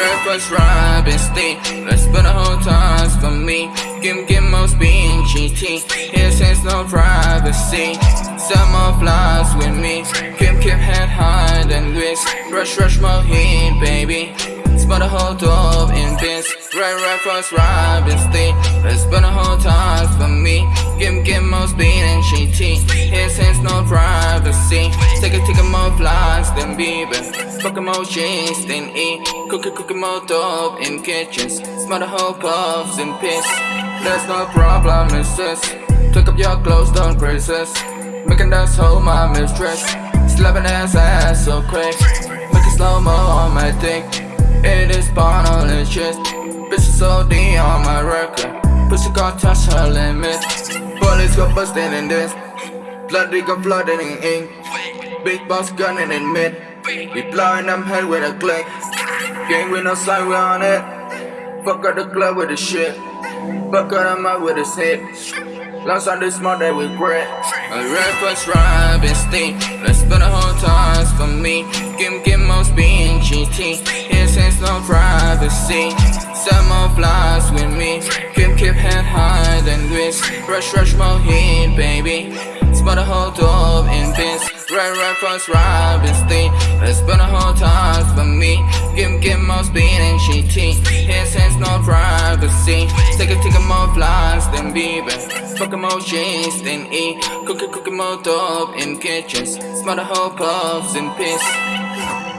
A and stay. Let's spend the whole times for me. Give give most being GT. Here since no privacy. Some more flies with me. Keep keep head high and whisk. Rush rush more heat, baby. Spend the whole door in this. Red reference and stay. Let's spend the whole times for me. Give give most being GT. Here since no privacy. Take a take a more flies than Bieber. Fuck emojis, then eat. Cookie, cookie, more dope in kitchens. Smell the whole puffs and piss. There's no problem, it's this. Take up your clothes, don't resist. Making that whole my mistress. Slapping ass ass so quick. Make it slow mo on my dick. It is shit. Bitch is OD on my record. Pussy got touch her limit. Police got busted in this. Blood got flooded in ink. Big boss gunning in mid. We blowing them head with a click. Gang with no sign, we on it. Fuck out the club with the shit. Fuck out the mouth with his hit. Last on this month they regret. A reference rhyme and stay. Let's spend the whole times for me. Give give most being GT. Here since no privacy. Some more flies with me. Keep keep head high then whisk. Rush rush more heat, baby. Spend the whole door in this. Red reference rhyme and stay. Let's spend the whole times for me. Give give most being GT. Here since no privacy. Take a take a more flies than Bieber. Fuck emojis, than eat. Cookie, cookie, more dope in kitchens. Smell the whole puffs and piss.